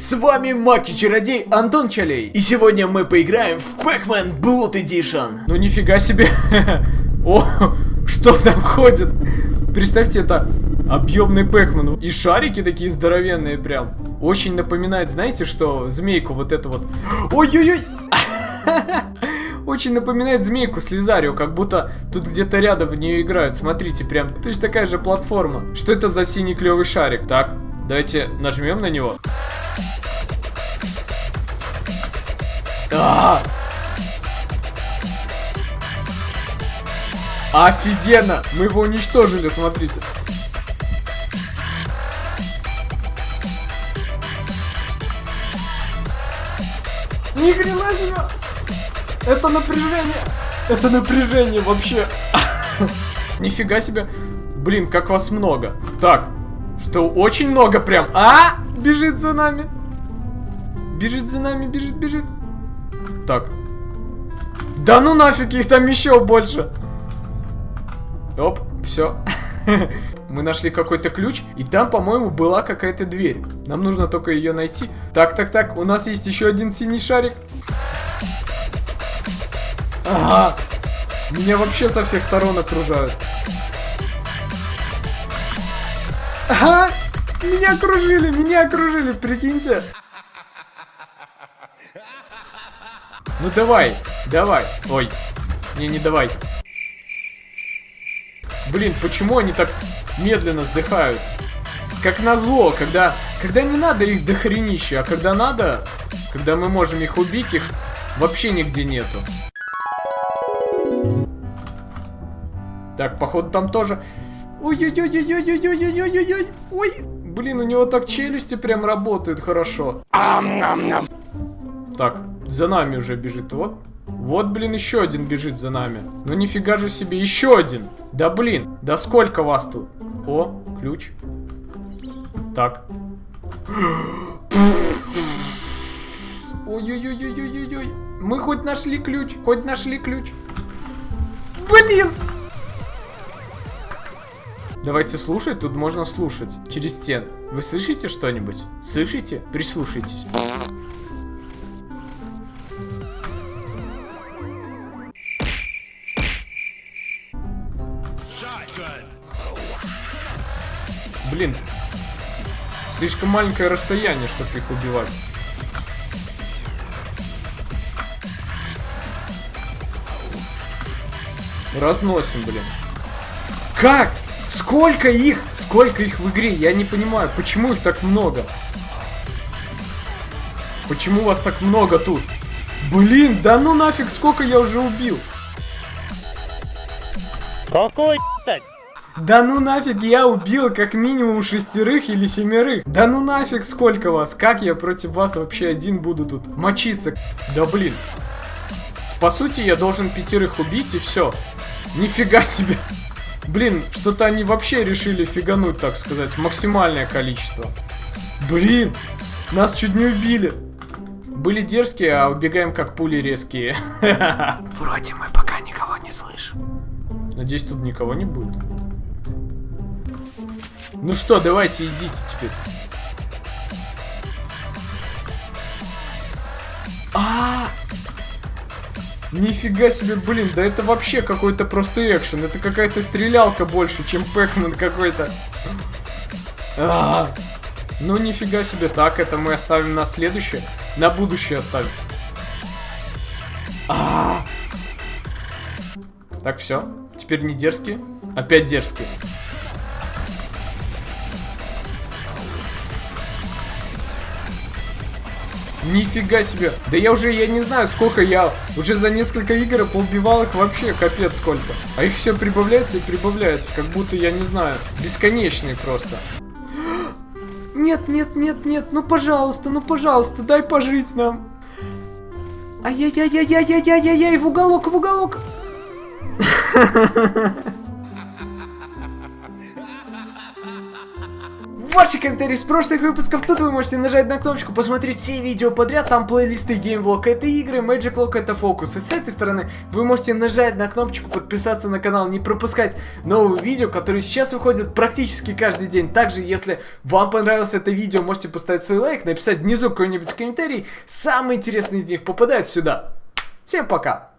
С вами Маки-чародей Антон Чалей. И сегодня мы поиграем в Pac-Man Blood Edition. Ну нифига себе. О, что там ходит? Представьте, это объемный Пэкман. И шарики такие здоровенные прям. Очень напоминает, знаете, что змейку вот эту вот. Ой-ой-ой. Очень напоминает змейку Слизарио, как будто тут где-то рядом в нее играют. Смотрите, прям точно такая же платформа. Что это за синий клевый шарик? Так, давайте нажмем на него. А! Офигенно! Мы его уничтожили, смотрите. Ни хрена себе! Это напряжение! Это напряжение вообще! Нифига себе! Блин, как вас много. Так, что очень много прям. А! Бежит за нами. Бежит за нами, бежит, бежит. Так. Да ну нафиг, их там еще больше. Оп, все. Мы нашли какой-то ключ, и там, по-моему, была какая-то дверь. Нам нужно только ее найти. Так, так, так, у нас есть еще один синий шарик. Ага. Меня вообще со всех сторон окружают. Ага. Меня окружили, меня окружили, прикиньте. Ну давай, давай. Ой, не, не давай. Блин, почему они так медленно сдыхают? Как назло, когда, когда не надо их дохренище, а когда надо, когда мы можем их убить, их вообще нигде нету. Так, походу там тоже... Ой-ой-ой-ой-ой-ой-ой-ой-ой-ой! Ой! Блин, у него так челюсти прям работают хорошо. Так, за нами уже бежит, вот. Вот, блин, еще один бежит за нами. Ну нифига же себе, еще один. Да блин, да сколько вас тут? О, ключ. Так. Ой-ой-ой-ой-ой-ой. Мы хоть нашли ключ, хоть нашли ключ. Блин! Давайте слушать, тут можно слушать. Через стен. Вы слышите что-нибудь? Слышите? Прислушайтесь. Блин. Слишком маленькое расстояние, чтобы их убивать. Разносим, блин. Как? Сколько их? Сколько их в игре? Я не понимаю, почему их так много? Почему вас так много тут? Блин, да ну нафиг, сколько я уже убил? Какой, Да ну нафиг, я убил как минимум шестерых или семерых. Да ну нафиг, сколько вас? Как я против вас вообще один буду тут мочиться? Да блин. По сути, я должен пятерых убить и все. Нифига себе. Блин, что-то они вообще решили фигануть, так сказать, максимальное количество. Блин, нас чуть не убили. Были дерзкие, а убегаем как пули резкие. Вроде мы пока никого не слышим. Надеюсь, тут никого не будет. Ну что, давайте идите теперь. А, -а, -а! Нифига себе, блин, да это вообще какой-то просто экшен. Это какая-то стрелялка больше, чем Пэкман какой-то. А -а -а. Ну нифига себе. Так, это мы оставим на следующее. На будущее оставим. А -а -а. Так, все. Теперь не дерзкие. Опять дерзкие. Нифига себе. Да я уже, я не знаю, сколько я уже за несколько игр поубивал их вообще, капец сколько. А их все прибавляется и прибавляется, как будто, я не знаю, бесконечный просто. Нет, нет, нет, нет, ну пожалуйста, ну пожалуйста, дай пожить нам. Ай-яй-яй-яй-яй-яй-яй-яй, в уголок, в уголок. ваши комментарии с прошлых выпусков. Тут вы можете нажать на кнопочку, посмотреть все видео подряд. Там плейлисты Game Vlog это игры, Magic Vlog это фокус. И с этой стороны вы можете нажать на кнопочку подписаться на канал, не пропускать новые видео, которые сейчас выходят практически каждый день. Также, если вам понравилось это видео, можете поставить свой лайк, написать внизу какой-нибудь комментарий. Самые интересные из них попадают сюда. Всем пока!